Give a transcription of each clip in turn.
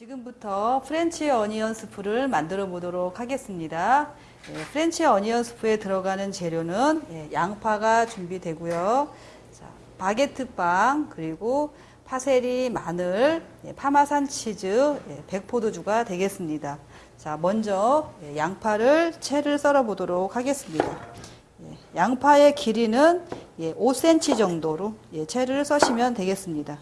지금부터 French onion soup를 만들어 보도록 하겠습니다. 예, French onion soup에 들어가는 재료는 예, 양파가 준비되고요. 자, 바게트 빵 그리고 파세리, 마늘, 예, 파마산 치즈, 예, 백포도주가 되겠습니다. 자, 먼저 예, 양파를 채를 썰어 보도록 하겠습니다. 예, 양파의 길이는 예, 5cm 정도로 예, 채를 써시면 되겠습니다.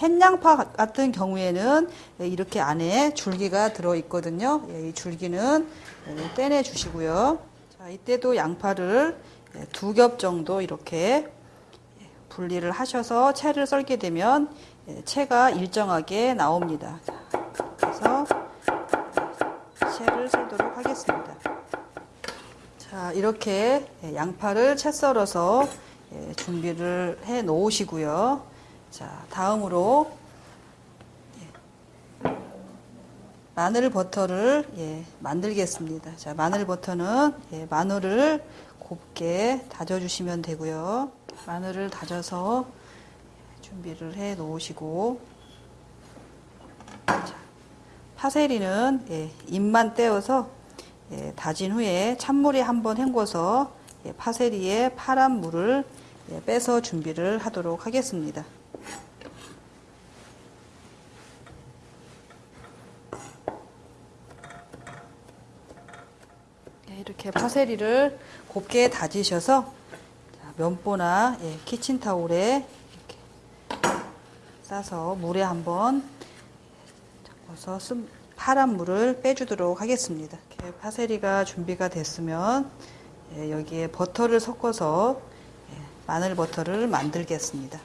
자, 햇양파 같은 경우에는 이렇게 안에 줄기가 들어 있거든요. 예, 이 줄기는 예, 떼내 주시고요. 자, 이때도 양파를 예, 두겹 정도 이렇게 예, 분리를 하셔서 채를 썰게 되면 예, 채가 일정하게 나옵니다. 자, 그래서 채를 썰도록 하겠습니다. 자, 이렇게 예, 양파를 채 썰어서 예, 준비를 해 놓으시고요. 자, 다음으로 예, 마늘 버터를 예, 만들겠습니다. 자, 마늘 버터는 예, 마늘을 곱게 다져 주시면 되고요. 마늘을 다져서 예, 준비를 해 놓으시고 자, 파세리는 예, 잎만 떼어서 예, 다진 후에 찬물에 한번 헹궈서 예, 파세리에 파란 물을 예, 빼서 준비를 하도록 하겠습니다. 이렇게 파세리를 곱게 다지셔서 자, 면보나 예, 키친타올에 싸서 물에 한번 쓴 파란 물을 빼주도록 하겠습니다. 이렇게 파세리가 준비가 됐으면 예, 여기에 버터를 섞어서 예, 마늘 버터를 만들겠습니다.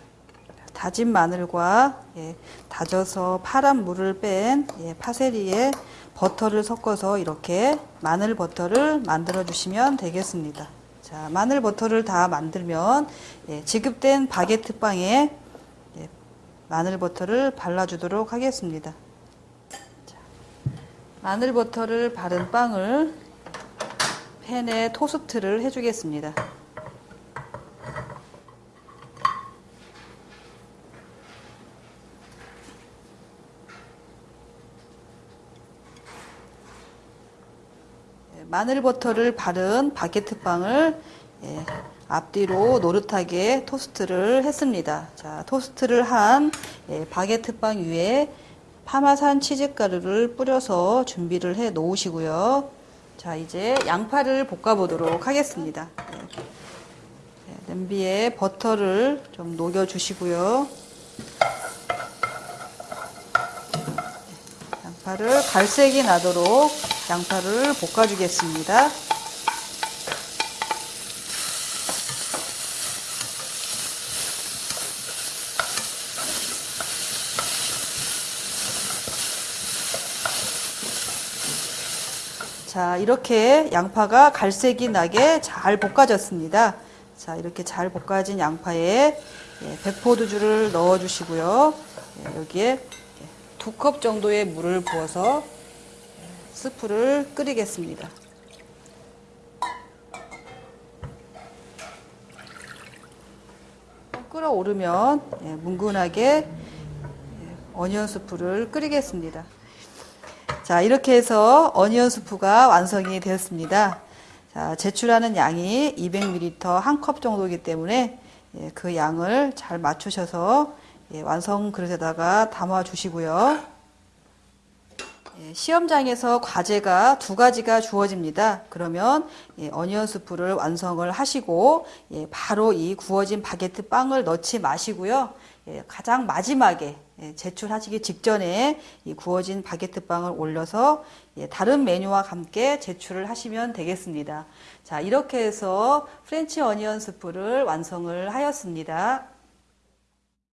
다진 마늘과 예, 다져서 파란 물을 뺀 예, 파세리에 버터를 섞어서 이렇게 마늘 버터를 만들어 주시면 되겠습니다. 자, 마늘 버터를 다 만들면 예, 지급된 바게트 빵에 예, 마늘 버터를 발라 주도록 하겠습니다. 자, 마늘 버터를 바른 빵을 팬에 토스트를 해주겠습니다. 마늘 버터를 바른 바게트 빵을 예, 앞뒤로 노릇하게 토스트를 했습니다. 자, 토스트를 한 예, 바게트 빵 위에 파마산 치즈 가루를 뿌려서 준비를 해 놓으시고요. 자, 이제 양파를 볶아 보도록 하겠습니다. 예, 예, 냄비에 버터를 좀 녹여 주시고요. 양파를 갈색이 나도록 양파를 볶아주겠습니다. 자, 이렇게 양파가 갈색이 나게 잘 볶아졌습니다. 자, 이렇게 잘 볶아진 양파에 예, 백포도주를 넣어 주시고요. 예, 여기에 두 컵 정도의 물을 부어서 스프를 끓이겠습니다. 끓어오르면 예, 뭉근하게 예, 어니언 스프를 끓이겠습니다. 자, 이렇게 해서 어니언 스프가 완성이 되었습니다. 자, 제출하는 양이 200ml 한 컵 정도이기 때문에 예, 그 양을 잘 맞추셔서 예, 완성 그릇에다가 담아 주시고요. 예, 시험장에서 과제가 두 가지가 주어집니다. 그러면 예, 어니언 스프를 완성을 하시고 예, 바로 이 구워진 바게트 빵을 넣지 마시고요. 예, 가장 마지막에 예, 제출하시기 직전에 이 구워진 바게트 빵을 올려서 예, 다른 메뉴와 함께 제출을 하시면 되겠습니다. 자, 이렇게 해서 프렌치 어니언 스프를 완성을 하였습니다.